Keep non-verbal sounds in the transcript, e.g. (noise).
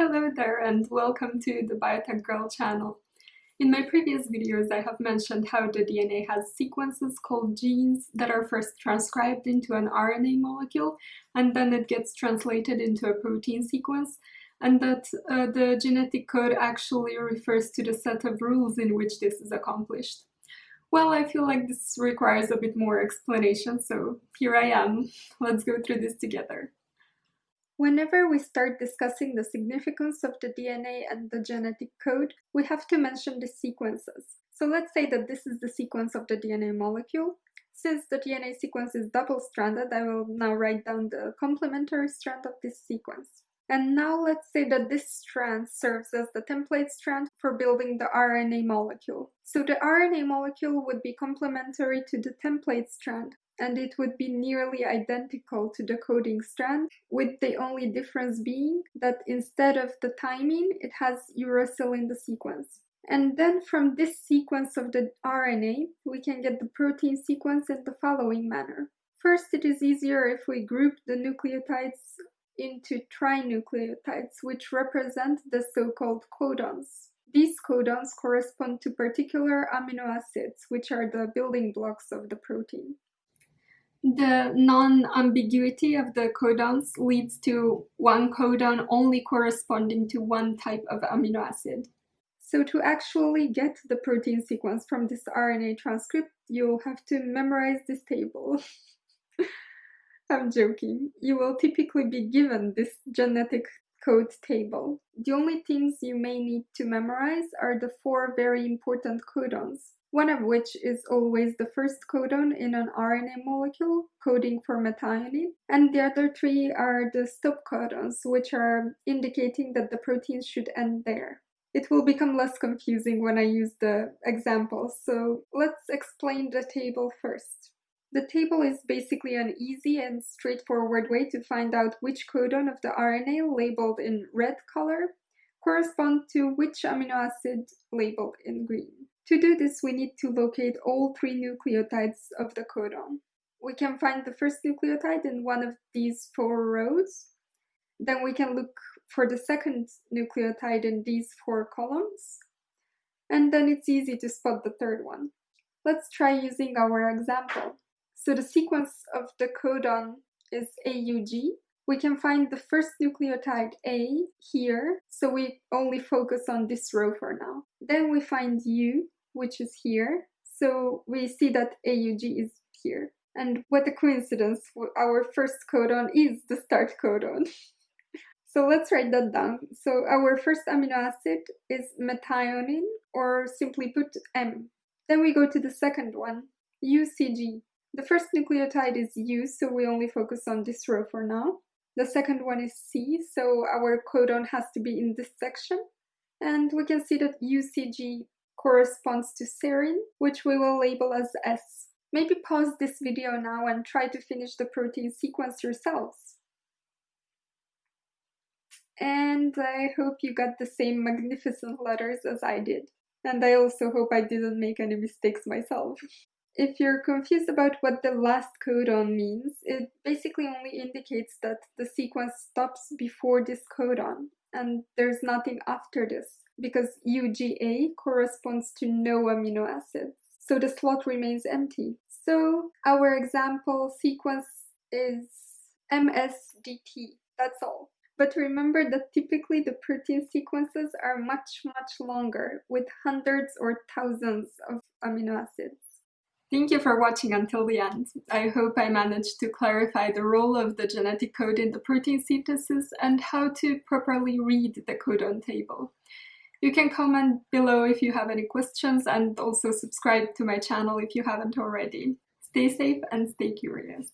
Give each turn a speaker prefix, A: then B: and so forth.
A: Hello there and welcome to the Biotech Girl channel. In my previous videos I have mentioned how the DNA has sequences called genes that are first transcribed into an RNA molecule and then it gets translated into a protein sequence and that uh, the genetic code actually refers to the set of rules in which this is accomplished. Well, I feel like this requires a bit more explanation, so here I am. Let's go through this together. Whenever we start discussing the significance of the DNA and the genetic code, we have to mention the sequences. So let's say that this is the sequence of the DNA molecule. Since the DNA sequence is double-stranded, I will now write down the complementary strand of this sequence. And now let's say that this strand serves as the template strand for building the RNA molecule. So the RNA molecule would be complementary to the template strand, and it would be nearly identical to the coding strand, with the only difference being that instead of the thymine, it has uracil in the sequence. And then from this sequence of the RNA, we can get the protein sequence in the following manner. First, it is easier if we group the nucleotides into trinucleotides, which represent the so-called codons. These codons correspond to particular amino acids, which are the building blocks of the protein. The non-ambiguity of the codons leads to one codon only corresponding to one type of amino acid. So to actually get the protein sequence from this RNA transcript, you'll have to memorize this table. (laughs) I'm joking. You will typically be given this genetic code table. The only things you may need to memorize are the four very important codons one of which is always the first codon in an RNA molecule, coding for methionine, and the other three are the stop codons, which are indicating that the protein should end there. It will become less confusing when I use the examples, so let's explain the table first. The table is basically an easy and straightforward way to find out which codon of the RNA labeled in red color correspond to which amino acid labeled in green. To do this, we need to locate all three nucleotides of the codon. We can find the first nucleotide in one of these four rows. Then we can look for the second nucleotide in these four columns. And then it's easy to spot the third one. Let's try using our example. So the sequence of the codon is AUG. We can find the first nucleotide A here, so we only focus on this row for now. Then we find U, which is here. So we see that AUG is here. And what a coincidence, our first codon is the start codon. (laughs) so let's write that down. So our first amino acid is methionine, or simply put M. Then we go to the second one, UCG. The first nucleotide is U, so we only focus on this row for now. The second one is C, so our codon has to be in this section. And we can see that UCG corresponds to serine, which we will label as S. Maybe pause this video now and try to finish the protein sequence yourselves. And I hope you got the same magnificent letters as I did. And I also hope I didn't make any mistakes myself. (laughs) If you're confused about what the last codon means, it basically only indicates that the sequence stops before this codon, and there's nothing after this because UGA corresponds to no amino acids. So the slot remains empty. So our example sequence is MSDT, that's all. But remember that typically the protein sequences are much, much longer with hundreds or thousands of amino acids. Thank you for watching until the end. I hope I managed to clarify the role of the genetic code in the protein synthesis and how to properly read the codon table. You can comment below if you have any questions and also subscribe to my channel if you haven't already. Stay safe and stay curious.